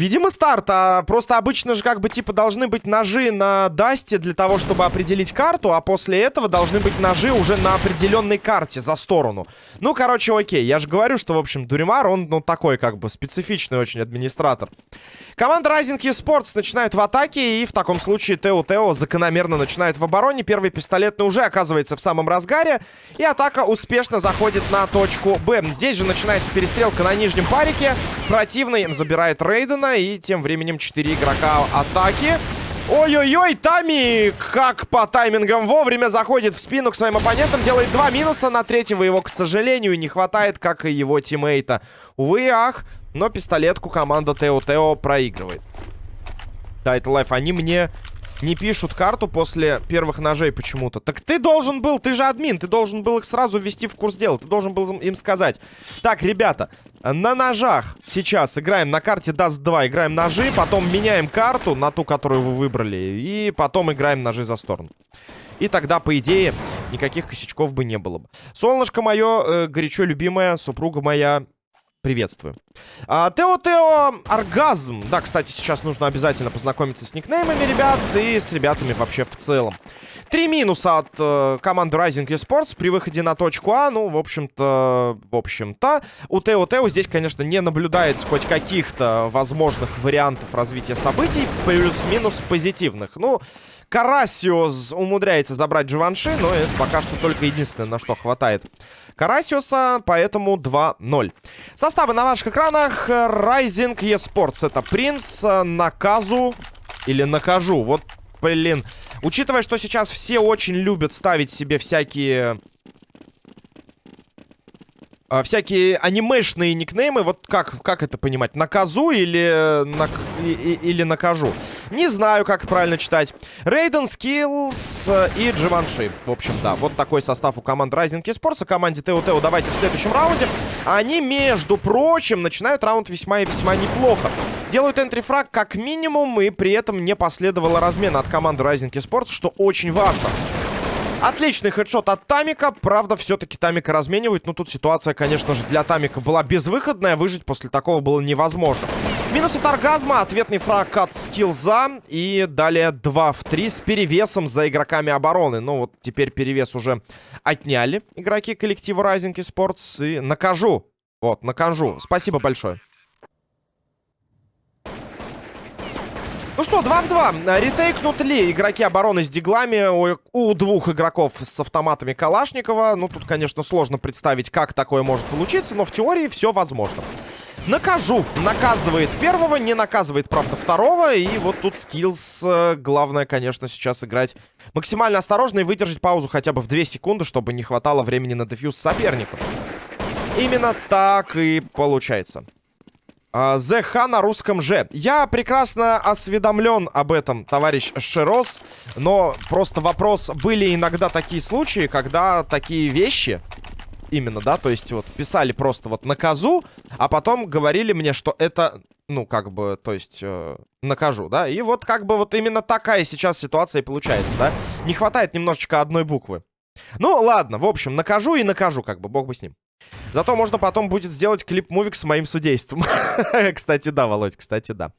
видимо, старт. А просто обычно же как бы типа должны быть ножи на Дасте для того, чтобы определить карту, а после этого должны быть ножи уже на определенной карте за сторону. Ну, короче, окей. Я же говорю, что, в общем, Дуримар, он, ну, такой как бы специфичный очень администратор. Команда Rising Esports начинает в атаке, и в таком случае Тео Тео закономерно начинает в обороне. Первый пистолетный уже оказывается в самом разгаре, и атака успешно заходит на точку Б. Здесь же начинается перестрелка на нижнем парике. Противный забирает Рейдена, и тем временем 4 игрока атаки. Ой-ой-ой, Тами, как по таймингам вовремя заходит в спину к своим оппонентам, делает два минуса, на третьего его, к сожалению, не хватает, как и его тиммейта. Увы ах, но пистолетку команда Тео Тео проигрывает. Title Life, они мне не пишут карту после первых ножей почему-то. Так ты должен был, ты же админ, ты должен был их сразу ввести в курс дела. Ты должен был им сказать. Так, ребята, на ножах сейчас играем на карте Dust 2, играем ножи, потом меняем карту на ту, которую вы выбрали, и потом играем ножи за сторону. И тогда, по идее, никаких косячков бы не было бы. Солнышко мое, э, горячо любимая, супруга моя, Приветствую. А, Тео Тео Оргазм. Да, кстати, сейчас нужно обязательно познакомиться с никнеймами ребят и с ребятами вообще в целом. Три минуса от э, команды Rising Esports при выходе на точку А. Ну, в общем-то, в общем-то, у Тео Тео здесь, конечно, не наблюдается хоть каких-то возможных вариантов развития событий, плюс-минус позитивных. Ну, Карасиос умудряется забрать Джованши, но это пока что только единственное, на что хватает Карасиоса, поэтому 2-0. Составы на ваших экранах. Rising eSports. Это Принц, Наказу или Накажу. Вот, блин. Учитывая, что сейчас все очень любят ставить себе всякие а, всякие анимешные никнеймы. Вот как, как это понимать? Наказу или, нак, и, или накажу? Не знаю, как правильно читать. Рейден, Скиллс и Дживанши. В общем, да, вот такой состав у команды Rising Esports. команде Тео Тео давайте в следующем раунде. Они, между прочим, начинают раунд весьма и весьма неплохо. Делают entry frag как минимум, и при этом не последовало размена от команды Rising Esports, что очень важно. Отличный хедшот от Тамика. Правда, все-таки Тамика разменивают. Но тут ситуация, конечно же, для Тамика была безвыходная. Выжить после такого было невозможно. Минус от оргазма. Ответный фраг от скиллза. И далее 2 в 3 с перевесом за игроками обороны. Ну вот теперь перевес уже отняли игроки коллектива Rising Esports. И накажу. Вот, накажу. Спасибо большое. Ну что, 2 в 2. Ретейкнут ли игроки обороны с диглами у, у двух игроков с автоматами Калашникова? Ну, тут, конечно, сложно представить, как такое может получиться, но в теории все возможно. Накажу. Наказывает первого, не наказывает, правда, второго. И вот тут скиллс. Э, главное, конечно, сейчас играть максимально осторожно и выдержать паузу хотя бы в 2 секунды, чтобы не хватало времени на дефьюз соперника. Именно так и получается. ЗХ на русском же. Я прекрасно осведомлен об этом, товарищ Широс. Но просто вопрос, были иногда такие случаи, когда такие вещи... Именно, да, то есть вот писали просто вот наказу, а потом говорили мне, что это, ну, как бы, то есть, э, накажу, да. И вот как бы вот именно такая сейчас ситуация и получается, да. Не хватает немножечко одной буквы. Ну, ладно, в общем, накажу и накажу, как бы, бог бы с ним. Зато можно потом будет сделать клип-мувик с моим судейством. кстати, да, Володь, кстати, да.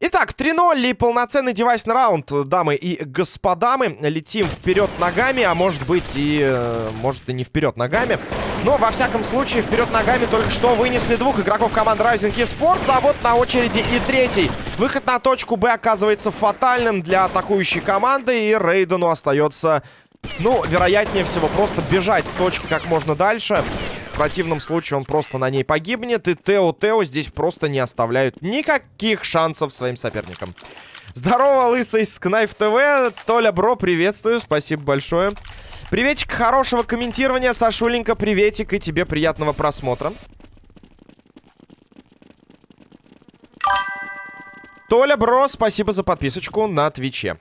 Итак, 3-0 и полноценный девайсный раунд, дамы и господа. Мы летим вперед ногами, а может быть и... Э, может и не вперед ногами. Но, во всяком случае, вперед ногами только что вынесли двух игроков команды Rising Esports. А вот на очереди и третий. Выход на точку Б оказывается фатальным для атакующей команды. И Рейдену остается, ну, вероятнее всего, просто бежать с точки как можно дальше. Противном случае он просто на ней погибнет. И Тео-Тео здесь просто не оставляют никаких шансов своим соперникам. Здорово, лысый с Кнайф ТВ. Толя, бро, приветствую. Спасибо большое. Приветик, хорошего комментирования. Сашуленька, приветик. И тебе приятного просмотра. Толя, бро, спасибо за подписочку на Твиче.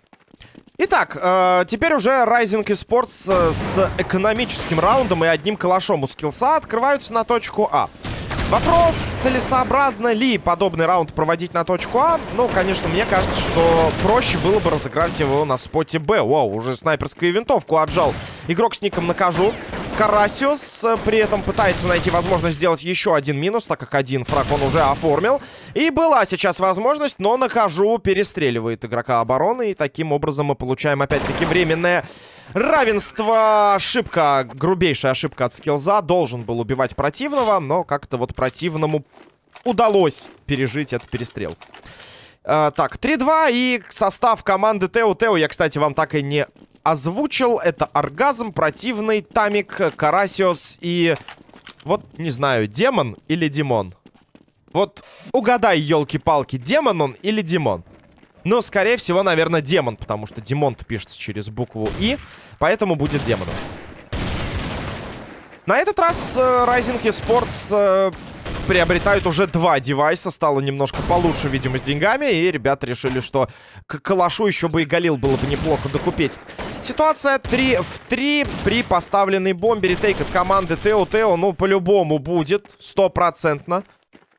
Итак, э, теперь уже Rising Esports э, с экономическим раундом и одним калашом у скиллса открываются на точку А. Вопрос, целесообразно ли подобный раунд проводить на точку А? Ну, конечно, мне кажется, что проще было бы разыграть его на споте Б. Вау, уже снайперскую винтовку отжал игрок с ником Накажу. Карасиус. При этом пытается найти возможность сделать еще один минус, так как один фраг он уже оформил. И была сейчас возможность, но нахожу перестреливает игрока обороны. И таким образом мы получаем опять-таки временное равенство. Ошибка, грубейшая ошибка от скилза. Должен был убивать противного, но как-то вот противному удалось пережить эту перестрелку. Uh, так, 3-2 и состав команды Тео Тео я, кстати, вам так и не озвучил. Это Оргазм, Противный, Тамик, Карасиос и... Вот, не знаю, Демон или Димон? Вот угадай, елки-палки, Демон он или Димон? Ну, скорее всего, наверное, Демон, потому что Димон-то пишется через букву И, поэтому будет Демоном. На этот раз э, Rising Esports э, приобретают уже два девайса. Стало немножко получше, видимо, с деньгами. И ребята решили, что к калашу еще бы и Галил было бы неплохо докупить. Ситуация 3 в 3 при поставленной бомбе. Ретейк от команды Тео Тео, ну, по-любому будет. Стопроцентно.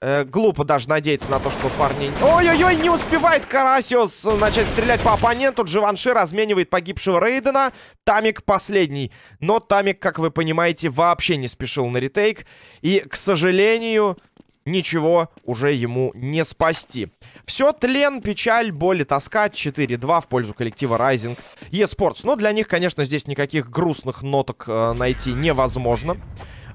Э, глупо даже надеяться на то, что парни... Ой-ой-ой, не успевает Карасиус начать стрелять по оппоненту. Дживанши разменивает погибшего Рейдена. Тамик последний. Но Тамик, как вы понимаете, вообще не спешил на ретейк. И, к сожалению, ничего уже ему не спасти. Все, тлен, печаль, боль и тоска. 4-2 в пользу коллектива Rising eSports. Но для них, конечно, здесь никаких грустных ноток э, найти невозможно.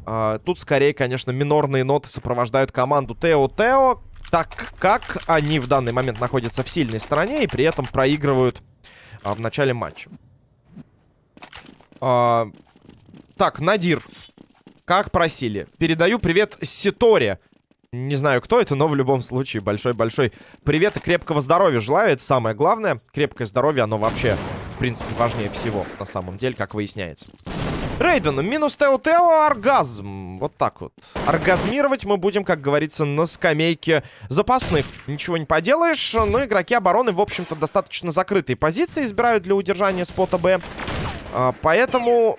Uh, тут скорее, конечно, минорные ноты сопровождают команду Тео-Тео, так как они в данный момент находятся в сильной стороне и при этом проигрывают uh, в начале матча. Uh, так, Надир, как просили. Передаю привет Ситоре. Не знаю, кто это, но в любом случае большой-большой привет и крепкого здоровья желаю. Это самое главное. Крепкое здоровье, оно вообще, в принципе, важнее всего на самом деле, как выясняется. Рейден, минус Тео-Тео, оргазм. Вот так вот. Оргазмировать мы будем, как говорится, на скамейке запасных. Ничего не поделаешь, но игроки обороны, в общем-то, достаточно закрытые позиции избирают для удержания спота Б. А, поэтому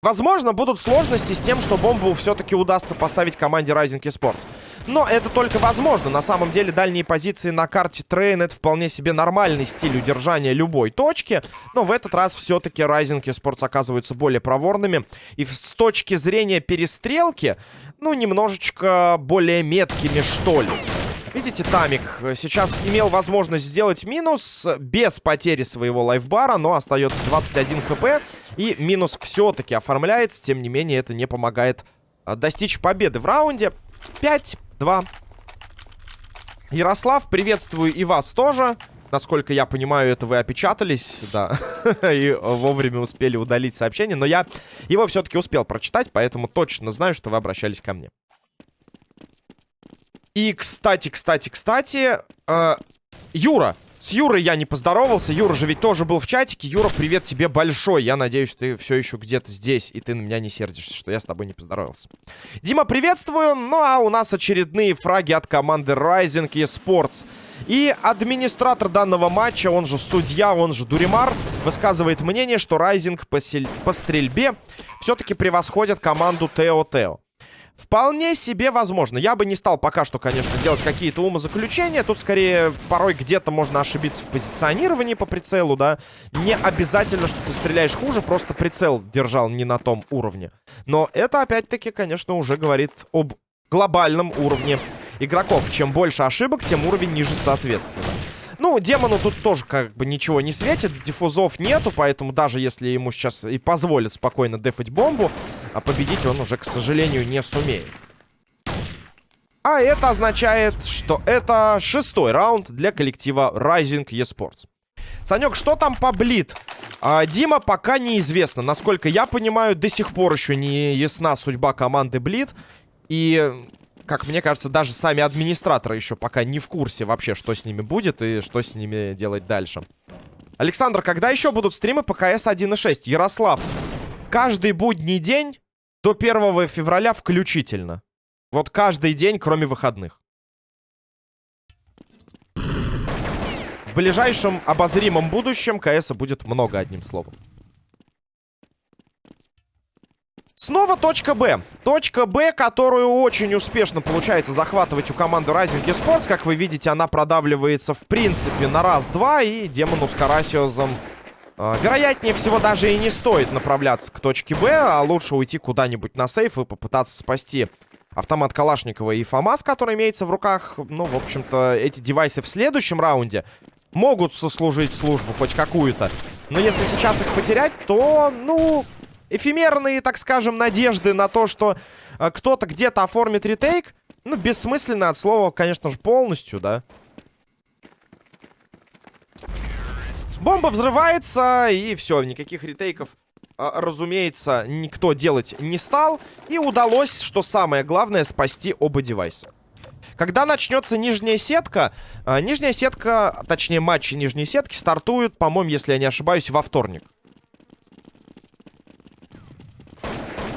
Возможно, будут сложности с тем, что бомбу все-таки удастся поставить команде Rising Esports. Но это только возможно. На самом деле, дальние позиции на карте Трейн это вполне себе нормальный стиль удержания любой точки. Но в этот раз все-таки Rising Esports оказываются более проворными. И с точки зрения перестрелки, ну, немножечко более меткими, что ли. Видите, Тамик сейчас имел возможность сделать минус без потери своего лайфбара, но остается 21 хп. И минус все-таки оформляется. Тем не менее, это не помогает а, достичь победы в раунде. 5-2. Ярослав, приветствую и вас тоже. Насколько я понимаю, это вы опечатались, да, и вовремя успели удалить сообщение. Но я его все-таки успел прочитать, поэтому точно знаю, что вы обращались ко мне. И, кстати, кстати, кстати, э, Юра. С Юрой я не поздоровался. Юра же ведь тоже был в чатике. Юра, привет тебе большой. Я надеюсь, ты все еще где-то здесь, и ты на меня не сердишься, что я с тобой не поздоровался. Дима, приветствую. Ну, а у нас очередные фраги от команды Rising eSports. И администратор данного матча, он же судья, он же Дуримар, высказывает мнение, что Rising по, по стрельбе все-таки превосходит команду Тео Тео. Вполне себе возможно. Я бы не стал пока что, конечно, делать какие-то умозаключения. Тут скорее порой где-то можно ошибиться в позиционировании по прицелу, да. Не обязательно, что ты стреляешь хуже, просто прицел держал не на том уровне. Но это, опять-таки, конечно, уже говорит об глобальном уровне игроков. Чем больше ошибок, тем уровень ниже соответственно. Ну, демону тут тоже как бы ничего не светит. Диффузов нету, поэтому даже если ему сейчас и позволят спокойно дефать бомбу, а победить он уже, к сожалению, не сумеет. А это означает, что это шестой раунд для коллектива Rising eSports. Санек, что там по Блит? А, Дима пока неизвестно. Насколько я понимаю, до сих пор еще не ясна судьба команды Блит. И как мне кажется, даже сами администраторы еще пока не в курсе вообще, что с ними будет и что с ними делать дальше. Александр, когда еще будут стримы по КС 1.6? Ярослав, каждый будний день до 1 февраля включительно. Вот каждый день, кроме выходных. В ближайшем обозримом будущем КС будет много, одним словом. Снова точка Б. Точка Б, которую очень успешно получается захватывать у команды Rising Esports. Как вы видите, она продавливается в принципе на раз-два. И демону с Карасиозом э, вероятнее всего даже и не стоит направляться к точке Б, а лучше уйти куда-нибудь на сейф и попытаться спасти автомат Калашникова и ФАМАС, который имеется в руках. Ну, в общем-то, эти девайсы в следующем раунде могут сослужить службу хоть какую-то. Но если сейчас их потерять, то, ну, эфемерные, так скажем, надежды на то, что э, кто-то где-то оформит ретейк, ну, бессмысленно от слова, конечно же, полностью, да. Бомба взрывается, и все, никаких ретейков, а, разумеется, никто делать не стал. И удалось, что самое главное, спасти оба девайса. Когда начнется нижняя сетка, а, нижняя сетка, точнее матчи нижней сетки стартуют, по-моему, если я не ошибаюсь, во вторник.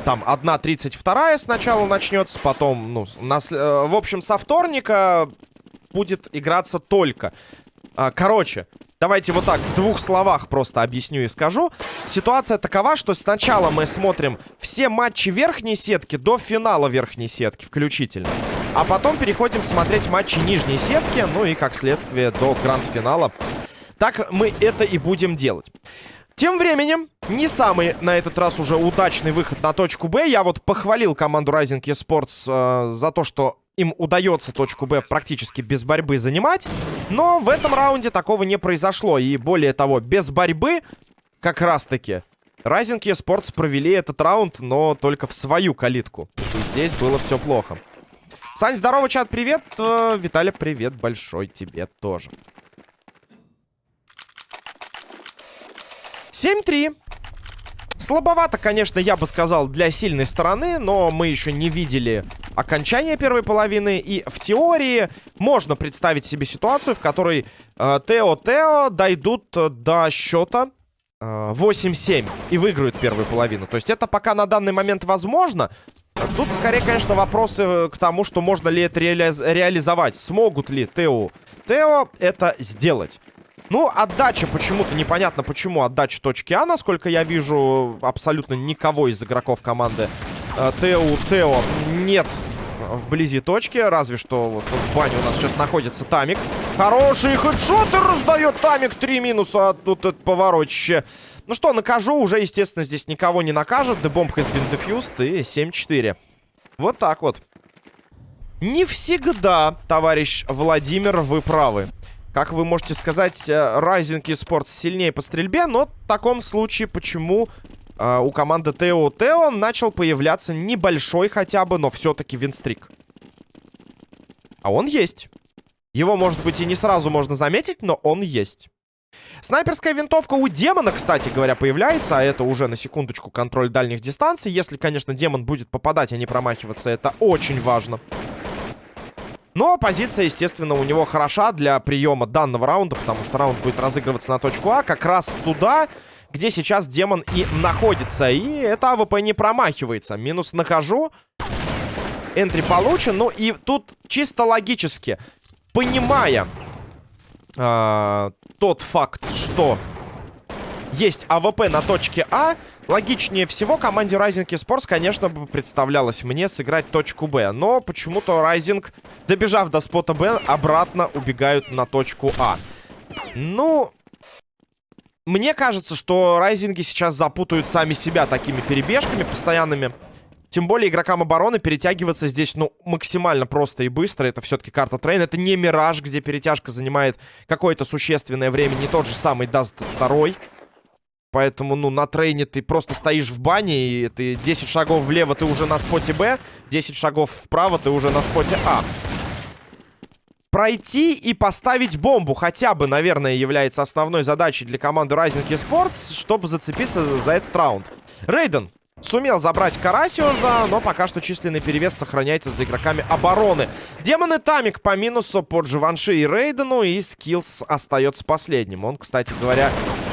Там 1.32 сначала начнется, потом, ну, нас, э, в общем, со вторника будет играться только. А, короче, давайте вот так, в двух словах просто объясню и скажу. Ситуация такова, что сначала мы смотрим все матчи верхней сетки до финала верхней сетки включительно. А потом переходим смотреть матчи нижней сетки, ну и, как следствие, до гранд-финала. Так мы это и будем делать. Тем временем, не самый на этот раз уже удачный выход на точку Б. Я вот похвалил команду Rising Esports э, за то, что им удается точку Б практически без борьбы занимать. Но в этом раунде такого не произошло. И более того, без борьбы как раз-таки Rising Esports провели этот раунд, но только в свою калитку. И здесь было все плохо. Сань, здорово, чат, привет. Э, Виталий, привет большой тебе тоже. 7-3. Слабовато, конечно, я бы сказал, для сильной стороны, но мы еще не видели окончания первой половины. И в теории можно представить себе ситуацию, в которой Тео-Тео э, дойдут до счета э, 8-7 и выиграют первую половину. То есть это пока на данный момент возможно. Тут скорее, конечно, вопросы к тому, что можно ли это реали реализовать. Смогут ли Тео Тео это сделать. Ну, отдача почему-то, непонятно почему отдача точки А, насколько я вижу, абсолютно никого из игроков команды э, Тео Тео нет вблизи точки, разве что вот, в бане у нас сейчас находится Тамик. Хороший хедшоты раздает Тамик, три минуса, а тут это поворотище. Ну что, накажу, уже, естественно, здесь никого не накажет. The bomb has been defused и 7-4. Вот так вот. Не всегда, товарищ Владимир, вы правы. Как вы можете сказать, э, Rising Esports сильнее по стрельбе, но в таком случае почему э, у команды Тео Тео начал появляться небольшой хотя бы, но все-таки винстрик? А он есть. Его, может быть, и не сразу можно заметить, но он есть. Снайперская винтовка у демона, кстати говоря, появляется, а это уже на секундочку контроль дальних дистанций. Если, конечно, демон будет попадать, а не промахиваться, это очень важно. Но позиция, естественно, у него хороша для приема данного раунда, потому что раунд будет разыгрываться на точку А, как раз туда, где сейчас демон и находится. И это АВП не промахивается. Минус Накажу. Entry получен. Ну и тут чисто логически, понимая э, тот факт, что есть АВП на точке А, логичнее всего команде Rising Esports, конечно, бы представлялось мне сыграть точку Б. Но почему-то Rising, добежав до спота Б, обратно убегают на точку А. Ну, мне кажется, что Райзинги сейчас запутают сами себя такими перебежками постоянными. Тем более игрокам обороны перетягиваться здесь, ну, максимально просто и быстро. Это все-таки карта Трейн. Это не Мираж, где перетяжка занимает какое-то существенное время. Не тот же самый Даст второй. Поэтому, ну, на трейне ты просто стоишь в бане, и ты 10 шагов влево, ты уже на споте Б, 10 шагов вправо, ты уже на споте А. Пройти и поставить бомбу хотя бы, наверное, является основной задачей для команды Rising Esports, чтобы зацепиться за этот раунд. Рейден Сумел забрать Карасиоза, но пока что численный перевес сохраняется за игроками обороны. Демон и Тамик по минусу по Дживанши и Рейдену, и Скиллс остается последним. Он, кстати говоря,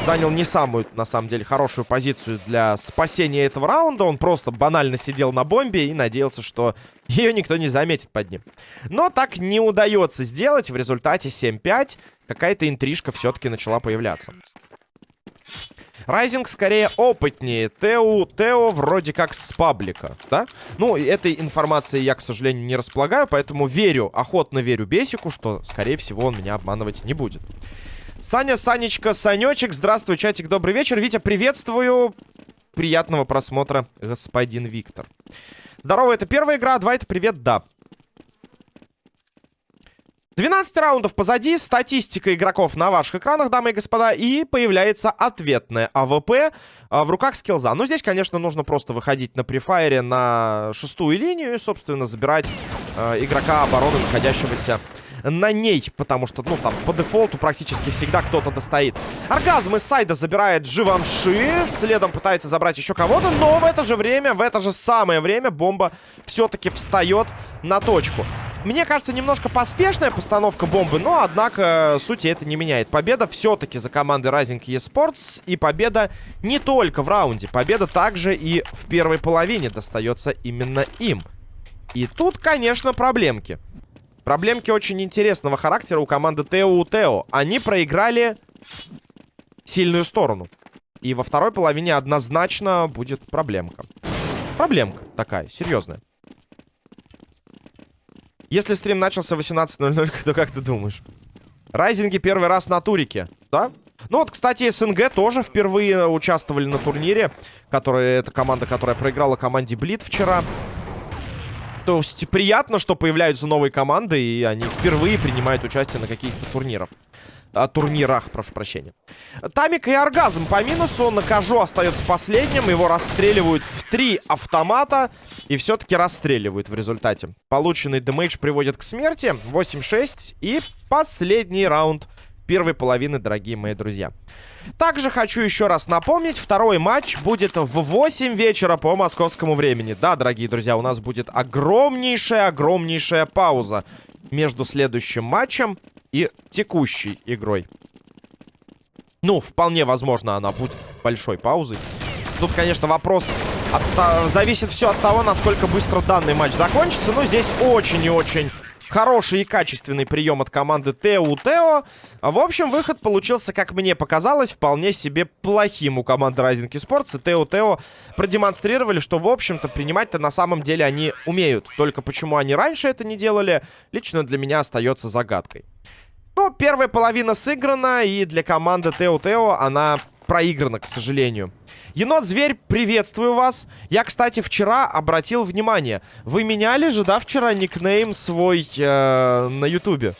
занял не самую, на самом деле, хорошую позицию для спасения этого раунда. Он просто банально сидел на бомбе и надеялся, что ее никто не заметит под ним. Но так не удается сделать. В результате 7-5 какая-то интрижка все-таки начала появляться. Rising скорее опытнее. Тео, Тео вроде как с паблика, да? Ну, этой информации я, к сожалению, не располагаю, поэтому верю, охотно верю Бесику, что, скорее всего, он меня обманывать не будет. Саня, Санечка, Санечек, здравствуй, чатик, добрый вечер. Витя, приветствую. Приятного просмотра, господин Виктор. Здорово, это первая игра, два это привет, да. 12 раундов позади, статистика игроков на ваших экранах, дамы и господа, и появляется ответная АВП а, в руках скилза. Ну, здесь, конечно, нужно просто выходить на префайре на шестую линию и, собственно, забирать э, игрока обороны, находящегося на ней, потому что, ну, там, по дефолту практически всегда кто-то достоит. Оргазм из сайда забирает Живанши, следом пытается забрать еще кого-то, но в это же время, в это же самое время бомба все-таки встает на точку. Мне кажется, немножко поспешная постановка бомбы, но, однако, сути это не меняет. Победа все-таки за командой Rising eSports, и победа не только в раунде. Победа также и в первой половине достается именно им. И тут, конечно, проблемки. Проблемки очень интересного характера у команды Тео Тео. Они проиграли сильную сторону. И во второй половине однозначно будет проблемка. Проблемка такая, серьезная. Если стрим начался в 18.00, то как ты думаешь? Райзинги первый раз на турике, да? Ну вот, кстати, СНГ тоже впервые участвовали на турнире. Который, это команда, которая проиграла команде Блит вчера. То есть приятно, что появляются новые команды, и они впервые принимают участие на каких-то турнирах а, турнирах, прошу прощения. Тамик и Оргазм по минусу. Накажу остается последним. Его расстреливают в три автомата. И все-таки расстреливают в результате. Полученный демейдж приводит к смерти. 8-6. И последний раунд первой половины, дорогие мои друзья. Также хочу еще раз напомнить, второй матч будет в 8 вечера по московскому времени. Да, дорогие друзья, у нас будет огромнейшая-огромнейшая пауза между следующим матчем и текущей игрой. Ну, вполне возможно, она будет большой паузой. Тут, конечно, вопрос от, а, зависит все от того, насколько быстро данный матч закончится. Но здесь очень и очень хороший и качественный прием от команды Тео Тео. В общем, выход получился, как мне показалось, вполне себе плохим у команды Rising Esports. И Тео Тео продемонстрировали, что, в общем-то, принимать-то на самом деле они умеют. Только почему они раньше это не делали, лично для меня остается загадкой. Ну, первая половина сыграна, и для команды Тео-Тео она проиграна, к сожалению. Енот-зверь, приветствую вас. Я, кстати, вчера обратил внимание. Вы меняли же, да, вчера никнейм свой э, на ютубе?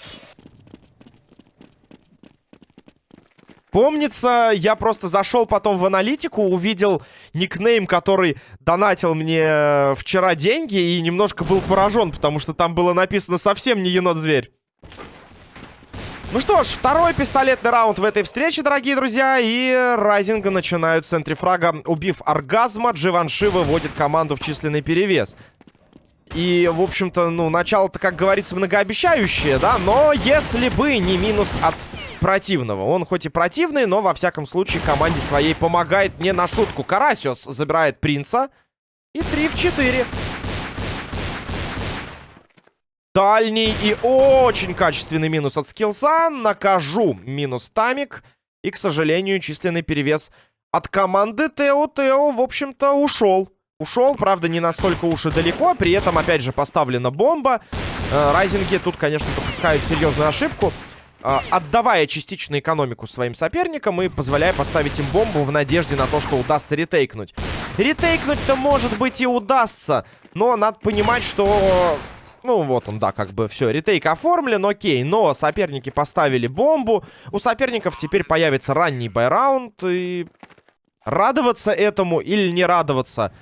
Помнится, я просто зашел потом в аналитику, увидел никнейм, который донатил мне э, вчера деньги, и немножко был поражен, потому что там было написано совсем не енот-зверь. Ну что ж, второй пистолетный раунд в этой встрече, дорогие друзья. И Райзинга начинают в центре фрага. Убив оргазма, Дживанши выводит команду в численный перевес. И, в общем-то, ну, начало-то, как говорится, многообещающее, да? Но если бы не минус от противного. Он хоть и противный, но, во всяком случае, команде своей помогает не на шутку. Карасиос забирает принца. И 3 в 4. Дальний и очень качественный минус от скиллса. Накажу минус тамик. И, к сожалению, численный перевес от команды Тео. Тео, в общем-то, ушел. Ушел, правда, не настолько уж и далеко. При этом, опять же, поставлена бомба. Э, райзинги тут, конечно, допускают серьезную ошибку. Э, отдавая частично экономику своим соперникам и позволяя поставить им бомбу в надежде на то, что удастся ретейкнуть. Ретейкнуть-то, может быть, и удастся. Но надо понимать, что ну, вот он, да, как бы все, ретейк оформлен, окей. Но соперники поставили бомбу. У соперников теперь появится ранний байраунд. И радоваться этому или не радоваться,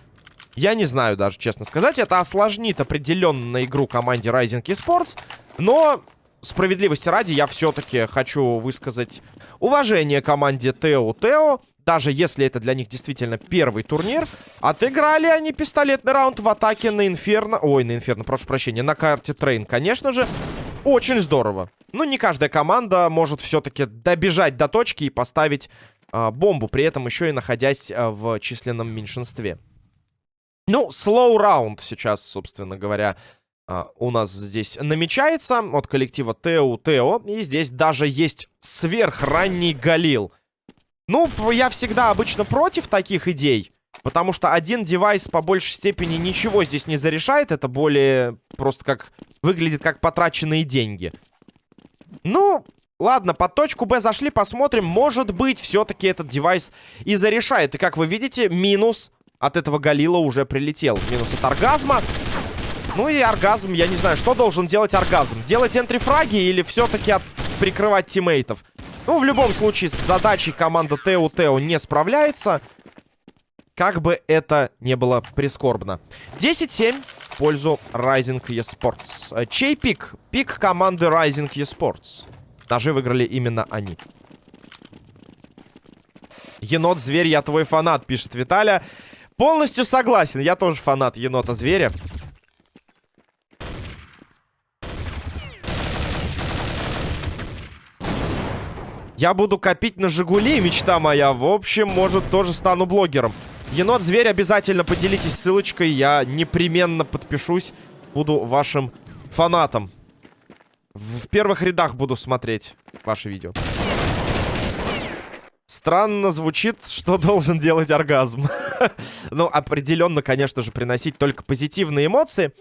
я не знаю даже, честно сказать. Это осложнит определенно игру команде Rising Esports. Но справедливости ради я все-таки хочу высказать уважение команде Тео Тео даже если это для них действительно первый турнир, отыграли они пистолетный раунд в атаке на Инферно. Ой, на Инферно, прошу прощения, на карте Трейн, конечно же. Очень здорово. Но не каждая команда может все-таки добежать до точки и поставить э, бомбу, при этом еще и находясь э, в численном меньшинстве. Ну, slow раунд сейчас, собственно говоря, э, у нас здесь намечается от коллектива Тео Тео. И здесь даже есть сверхранний Галил. Ну, я всегда обычно против таких идей. Потому что один девайс по большей степени ничего здесь не зарешает. Это более просто как... Выглядит как потраченные деньги. Ну, Ладно, под точку Б зашли, посмотрим. Может быть, все-таки этот девайс и зарешает. И как вы видите, минус от этого Галила уже прилетел. Минус от оргазма. Ну и оргазм, я не знаю, что должен делать оргазм? Делать энтрифраги или все-таки от... прикрывать тиммейтов? Ну, в любом случае, с задачей команда Тео Тео не справляется. Как бы это не было прискорбно. 10-7 в пользу Rising eSports. Э, чей пик? Пик команды Rising eSports. Даже выиграли именно они. Енот-зверь, я твой фанат, пишет Виталя. Полностью согласен, я тоже фанат енота-зверя. Я буду копить на Жигули, мечта моя. В общем, может, тоже стану блогером. Енот-зверь, обязательно поделитесь ссылочкой. Я непременно подпишусь. Буду вашим фанатом. В первых рядах буду смотреть ваши видео. Странно звучит, что должен делать оргазм. ну, определенно, конечно же, приносить только позитивные эмоции.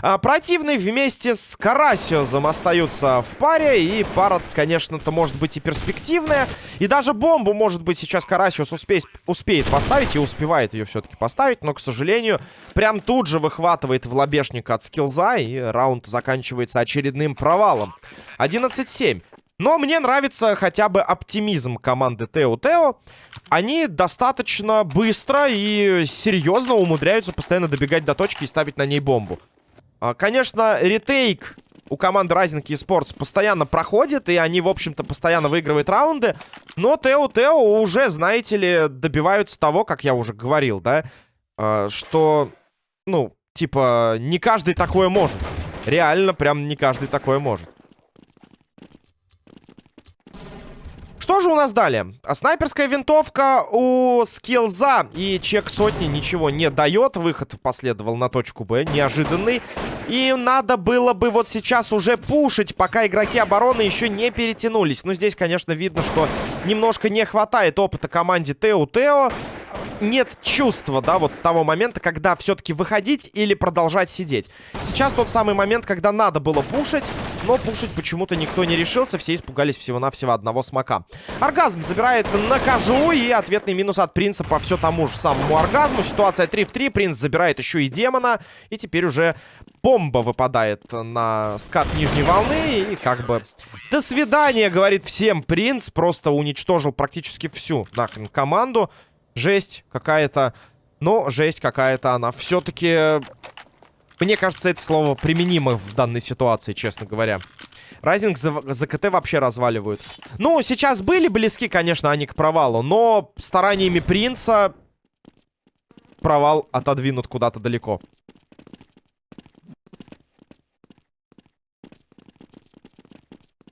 А, противные вместе с Карасиозом остаются в паре. И пара, конечно-то, может быть и перспективная. И даже бомбу, может быть, сейчас Карасиос успеет, успеет поставить. И успевает ее все-таки поставить. Но, к сожалению, прям тут же выхватывает в лобешник от скилза. И раунд заканчивается очередным провалом. 11-7. Но мне нравится хотя бы оптимизм команды Тео Тео. Они достаточно быстро и серьезно умудряются постоянно добегать до точки и ставить на ней бомбу. А, конечно, ретейк у команды Rising Esports постоянно проходит, и они, в общем-то, постоянно выигрывают раунды. Но Тео Тео уже, знаете ли, добиваются того, как я уже говорил, да, а, что, ну, типа, не каждый такое может. Реально, прям не каждый такое может. Же у нас далее? Снайперская винтовка у скилза и чек сотни ничего не дает. Выход последовал на точку Б, неожиданный. И надо было бы вот сейчас уже пушить, пока игроки обороны еще не перетянулись. Но здесь, конечно, видно, что немножко не хватает опыта команде Тео-Тео нет чувства, да, вот того момента, когда все-таки выходить или продолжать сидеть. Сейчас тот самый момент, когда надо было пушить, но пушить почему-то никто не решился, все испугались всего-навсего одного смока. Оргазм забирает на кожу и ответный минус от принца по все тому же самому оргазму. Ситуация 3 в 3, принц забирает еще и демона, и теперь уже бомба выпадает на скат нижней волны, и как бы... До свидания, говорит всем принц, просто уничтожил практически всю нахрен команду. Жесть какая-то. Но жесть какая-то она. Все-таки, мне кажется, это слово применимо в данной ситуации, честно говоря. Райзинг за, за КТ вообще разваливают. Ну, сейчас были близки, конечно, они к провалу. Но стараниями принца провал отодвинут куда-то далеко.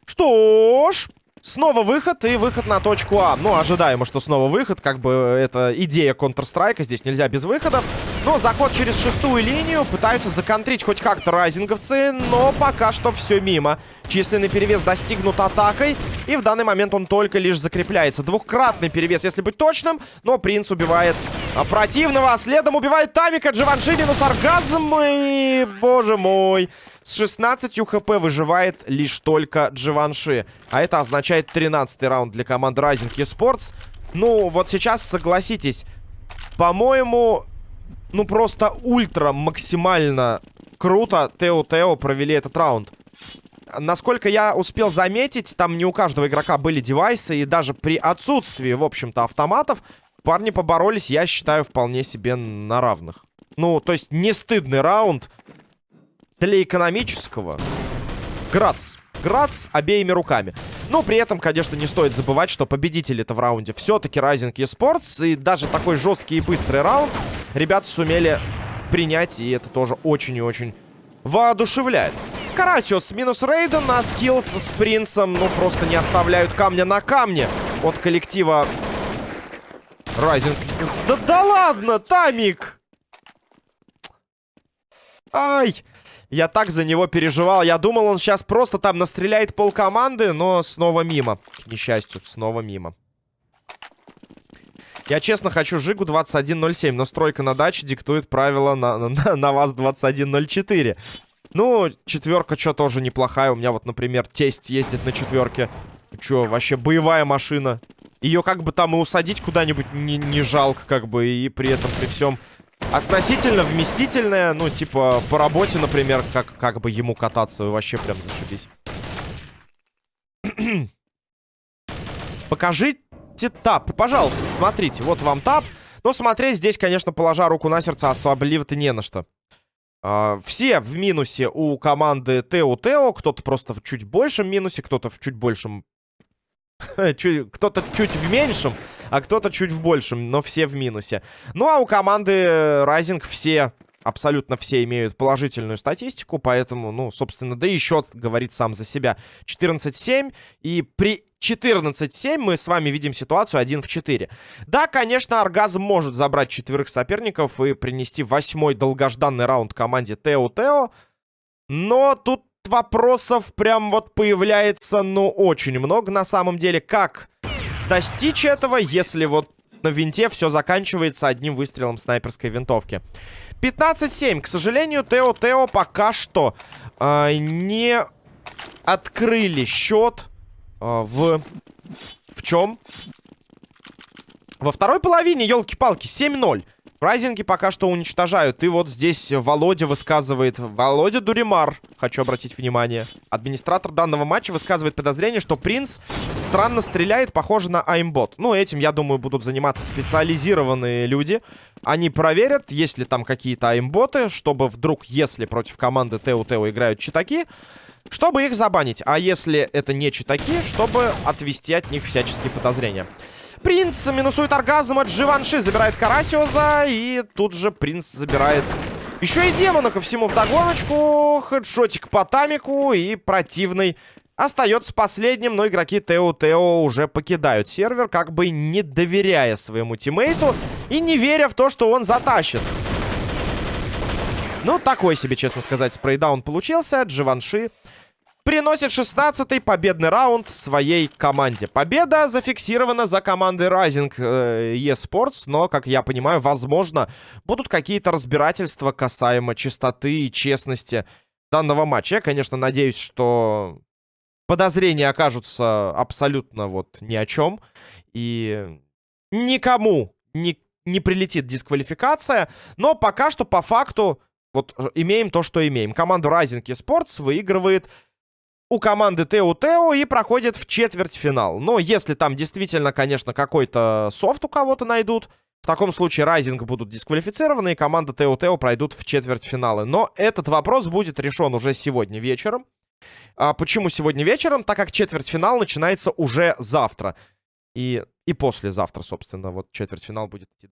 Что ж... Снова выход и выход на точку А. Ну, ожидаемо, что снова выход. Как бы это идея Counter-Strike. Здесь нельзя без выходов. Но заход через шестую линию. Пытаются законтрить хоть как-то райзинговцы. Но пока что все мимо. Численный перевес достигнут атакой. И в данный момент он только лишь закрепляется. Двухкратный перевес, если быть точным. Но принц убивает противного. А следом убивает Тамика. Дживанши минус оргазм. И, боже мой... С 16 хп выживает лишь только Дживанши. А это означает 13 раунд для команды Rising Esports. Ну, вот сейчас, согласитесь, по-моему, ну просто ультра максимально круто Тео-Тео провели этот раунд. Насколько я успел заметить, там не у каждого игрока были девайсы, и даже при отсутствии, в общем-то, автоматов, парни поборолись, я считаю, вполне себе на равных. Ну, то есть не стыдный раунд, для экономического. Грац. Грац обеими руками. Но при этом, конечно, не стоит забывать, что победитель это в раунде все-таки Rising Esports. И даже такой жесткий и быстрый раунд ребята сумели принять. И это тоже очень и очень воодушевляет. Карасиос минус Рейден на скиллс с принцем. Ну, просто не оставляют камня на камне от коллектива Rising. Да, да ладно, Тамик! Ай! Я так за него переживал. Я думал, он сейчас просто там настреляет пол команды, но снова мимо. К несчастью, снова мимо. Я честно хочу Жигу 21.07, но стройка на даче диктует правила на, на, на вас 21.04. Ну, четверка что тоже неплохая. У меня вот, например, тесть ездит на четверке. Че, вообще боевая машина. Ее как бы там и усадить куда-нибудь не, не жалко, как бы, и при этом при всем относительно вместительная. Ну, типа, по работе, например, как, как бы ему кататься, вообще прям зашибись. Покажите тап. Пожалуйста, смотрите. Вот вам тап. Но смотреть здесь, конечно, положа руку на сердце, особливо-то не на что. Uh, все в минусе у команды Тео Тео. Кто-то просто в чуть большем минусе, кто-то в чуть большем... кто-то чуть в меньшем, а кто-то чуть в большем, но все в минусе. Ну, а у команды Rising все абсолютно все имеют положительную статистику, поэтому, ну, собственно, да и счет говорит сам за себя. 14-7, и при 14-7 мы с вами видим ситуацию 1 в 4. Да, конечно, Оргазм может забрать четверых соперников и принести восьмой долгожданный раунд команде Тео-Тео, но тут вопросов прям вот появляется, ну, очень много на самом деле. Как достичь этого, если вот на винте все заканчивается одним выстрелом снайперской винтовки? 15-7. К сожалению, Тео-Тео пока что э, не открыли счет э, в... В чем? Во второй половине, елки-палки, 7-0. Райзинги пока что уничтожают. И вот здесь Володя высказывает... Володя Дуримар, хочу обратить внимание. Администратор данного матча высказывает подозрение, что Принц странно стреляет, похоже на аймбот. Ну, этим, я думаю, будут заниматься специализированные люди. Они проверят, есть ли там какие-то аймботы, чтобы вдруг, если против команды Тео-Тео играют читаки, чтобы их забанить. А если это не читаки, чтобы отвести от них всяческие подозрения. Принц минусует оргазм от Живанши, забирает Карасиоза, и тут же принц забирает еще и демона ко всему вдогоночку. Хедшотик по тамику и противный остается последним, но игроки Тео-Тео уже покидают сервер, как бы не доверяя своему тиммейту и не веря в то, что он затащит. Ну, такой себе, честно сказать, спрейдаун получился. Дживанши приносит 16-й победный раунд своей команде. Победа зафиксирована за командой Rising э, eSports, но, как я понимаю, возможно, будут какие-то разбирательства касаемо чистоты и честности данного матча. Я, конечно, надеюсь, что подозрения окажутся абсолютно вот ни о чем. И никому не, не прилетит дисквалификация. Но пока что, по факту, вот имеем то, что имеем. Команда Rising eSports выигрывает у команды Тео Тео и проходит в четвертьфинал. Но если там действительно, конечно, какой-то софт у кого-то найдут, в таком случае Райзинг будут дисквалифицированы, и команда Тео Тео пройдут в четвертьфиналы. Но этот вопрос будет решен уже сегодня вечером. А почему сегодня вечером? Так как четвертьфинал начинается уже завтра. И, и послезавтра, собственно, вот четвертьфинал будет идти.